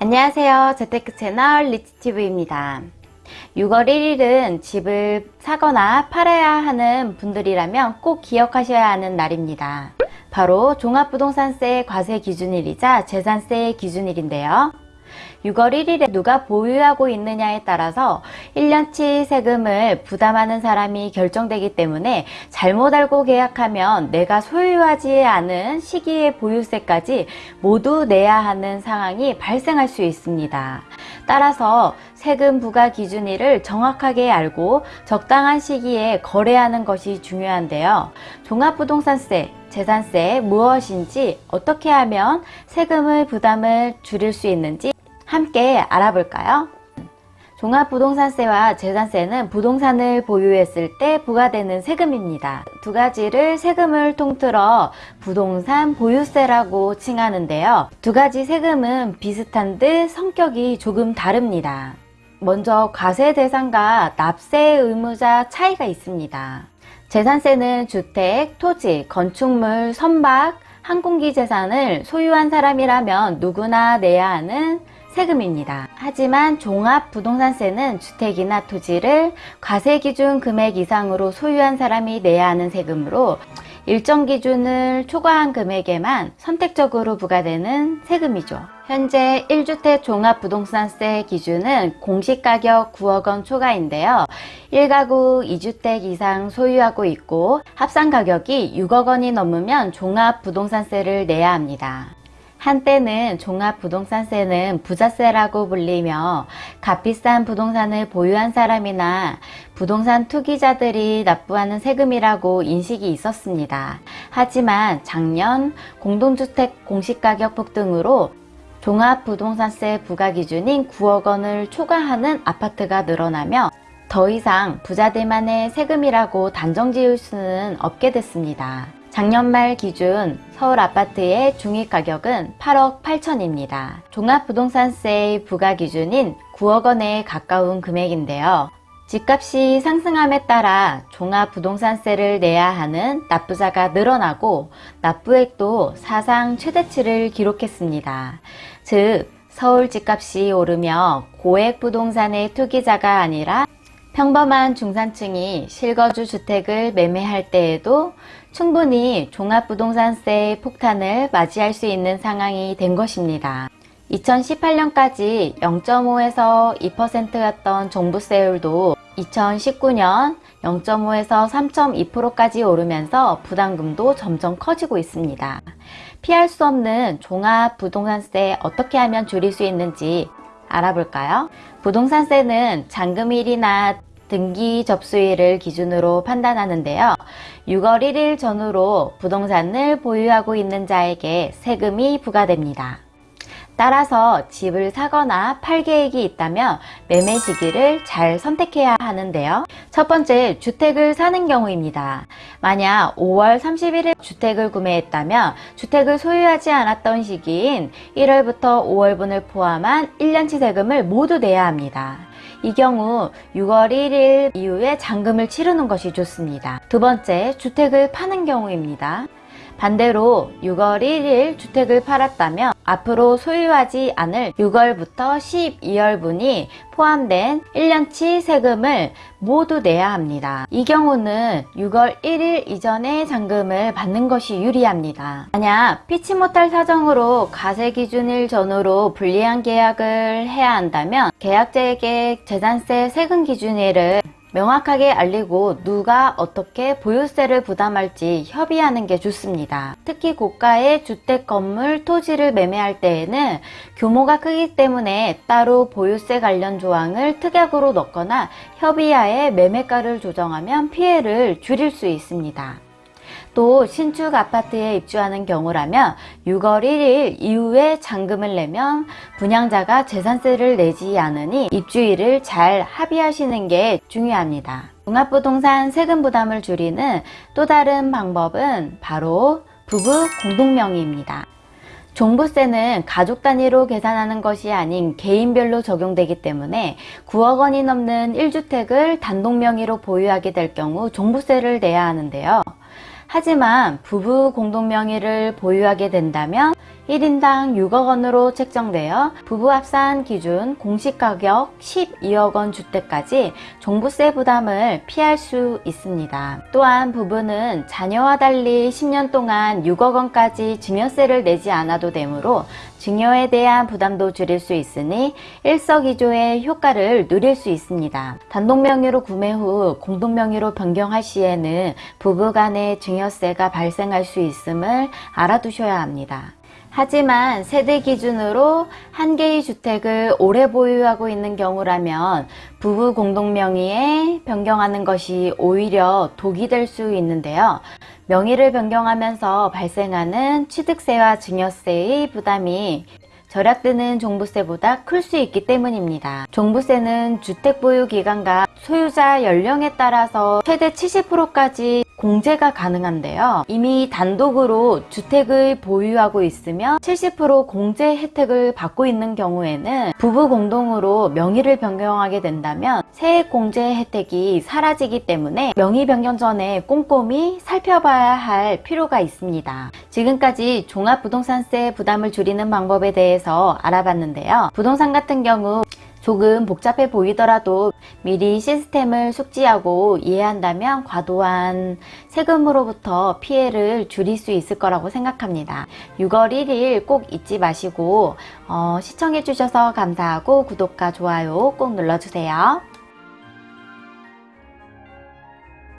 안녕하세요. 재테크 채널 리치티브입니다. 6월 1일은 집을 사거나 팔아야 하는 분들이라면 꼭 기억하셔야 하는 날입니다. 바로 종합부동산세 과세 기준일이자 재산세 기준일인데요. 6월 1일에 누가 보유하고 있느냐에 따라서 1년치 세금을 부담하는 사람이 결정되기 때문에 잘못 알고 계약하면 내가 소유하지 않은 시기의 보유세까지 모두 내야 하는 상황이 발생할 수 있습니다. 따라서 세금 부과 기준일을 정확하게 알고 적당한 시기에 거래하는 것이 중요한데요. 종합부동산세, 재산세 무엇인지 어떻게 하면 세금의 부담을 줄일 수 있는지 함께 알아볼까요? 종합부동산세와 재산세는 부동산을 보유했을 때 부과되는 세금입니다. 두 가지를 세금을 통틀어 부동산 보유세라고 칭하는데요. 두 가지 세금은 비슷한 듯 성격이 조금 다릅니다. 먼저 과세 대상과 납세 의무자 차이가 있습니다. 재산세는 주택, 토지, 건축물, 선박, 항공기 재산을 소유한 사람이라면 누구나 내야 하는 세금입니다. 하지만 종합부동산세는 주택이나 토지를 과세 기준 금액 이상으로 소유한 사람이 내야 하는 세금으로 일정 기준을 초과한 금액에만 선택적으로 부과되는 세금이죠. 현재 1주택 종합부동산세 기준은 공시가격 9억원 초과인데요. 1가구 2주택 이상 소유하고 있고 합산가격이 6억원이 넘으면 종합부동산세를 내야 합니다. 한때는 종합부동산세는 부자세라고 불리며 값비싼 부동산을 보유한 사람이나 부동산 투기자들이 납부하는 세금이라고 인식이 있었습니다. 하지만 작년 공동주택 공시가격 폭등으로 종합부동산세 부과기준인 9억 원을 초과하는 아파트가 늘어나며 더 이상 부자들만의 세금이라고 단정 지을 수는 없게 됐습니다. 작년 말 기준 서울 아파트의 중위 가격은 8억 8천입니다. 종합부동산세의 부과 기준인 9억 원에 가까운 금액인데요. 집값이 상승함에 따라 종합부동산세를 내야 하는 납부자가 늘어나고 납부액도 사상 최대치를 기록했습니다. 즉 서울 집값이 오르며 고액 부동산의 투기자가 아니라 평범한 중산층이 실거주 주택을 매매할 때에도 충분히 종합부동산세의 폭탄을 맞이할 수 있는 상황이 된 것입니다. 2018년까지 0.5에서 2%였던 종부세율도 2019년 0.5에서 3.2%까지 오르면서 부담금도 점점 커지고 있습니다. 피할 수 없는 종합부동산세 어떻게 하면 줄일 수 있는지 알아볼까요? 부동산세는 잔금일이나 등기 접수일을 기준으로 판단하는데요. 6월 1일 전후로 부동산을 보유하고 있는 자에게 세금이 부과됩니다. 따라서 집을 사거나 팔 계획이 있다면 매매 시기를 잘 선택해야 하는데요. 첫 번째, 주택을 사는 경우입니다. 만약 5월 31일 주택을 구매했다면 주택을 소유하지 않았던 시기인 1월부터 5월분을 포함한 1년치 세금을 모두 내야 합니다. 이 경우 6월 1일 이후에 잔금을 치르는 것이 좋습니다. 두 번째, 주택을 파는 경우입니다. 반대로 6월 1일 주택을 팔았다면 앞으로 소유하지 않을 6월부터 12월분이 포함된 1년치 세금을 모두 내야 합니다. 이 경우는 6월 1일 이전에 잔금을 받는 것이 유리합니다. 만약 피치 못할 사정으로 가세기준일 전후로 불리한 계약을 해야 한다면 계약자에게 재산세 세금 기준일을 명확하게 알리고 누가 어떻게 보유세를 부담할지 협의하는 게 좋습니다. 특히 고가의 주택, 건물, 토지를 매매할 때에는 규모가 크기 때문에 따로 보유세 관련 조항을 특약으로 넣거나 협의하에 매매가를 조정하면 피해를 줄일 수 있습니다. 또 신축 아파트에 입주하는 경우라면 6월 1일 이후에 잔금을 내면 분양자가 재산세를 내지 않으니 입주일을 잘 합의하시는 게 중요합니다. 종합부동산 세금 부담을 줄이는 또 다른 방법은 바로 부부 공동명의입니다. 종부세는 가족 단위로 계산하는 것이 아닌 개인별로 적용되기 때문에 9억 원이 넘는 1주택을 단독 명의로 보유하게 될 경우 종부세를 내야 하는데요. 하지만 부부 공동명의를 보유하게 된다면 1인당 6억 원으로 책정되어 부부 합산 기준 공시가격 12억 원 주택까지 종부세 부담을 피할 수 있습니다. 또한 부부는 자녀와 달리 10년 동안 6억 원까지 증여세를 내지 않아도 되므로 증여에 대한 부담도 줄일 수 있으니 일석이조의 효과를 누릴 수 있습니다. 단독 명의로 구매 후 공동 명의로 변경할 시에는 부부 간의 증여세가 발생할 수 있음을 알아두셔야 합니다. 하지만 세대 기준으로 한 개의 주택을 오래 보유하고 있는 경우라면 부부 공동 명의에 변경하는 것이 오히려 독이 될 수 있는데요. 명의를 변경하면서 발생하는 취득세와 증여세의 부담이 절약되는 종부세보다 클 수 있기 때문입니다. 종부세는 주택 보유 기간과 소유자 연령에 따라서 최대 70%까지 공제가 가능한데요. 이미 단독으로 주택을 보유하고 있으면 70% 공제 혜택을 받고 있는 경우에는 부부 공동으로 명의를 변경하게 된다면 세액 공제 혜택이 사라지기 때문에 명의 변경 전에 꼼꼼히 살펴봐야 할 필요가 있습니다. 지금까지 종합부동산세 부담을 줄이는 방법에 대해서 알아봤는데요. 부동산 같은 경우 조금 복잡해 보이더라도 미리 시스템을 숙지하고 이해한다면 과도한 세금으로부터 피해를 줄일 수 있을 거라고 생각합니다. 6월 1일 꼭 잊지 마시고 어, 시청해 주셔서 감사하고 구독과 좋아요 꼭 눌러주세요.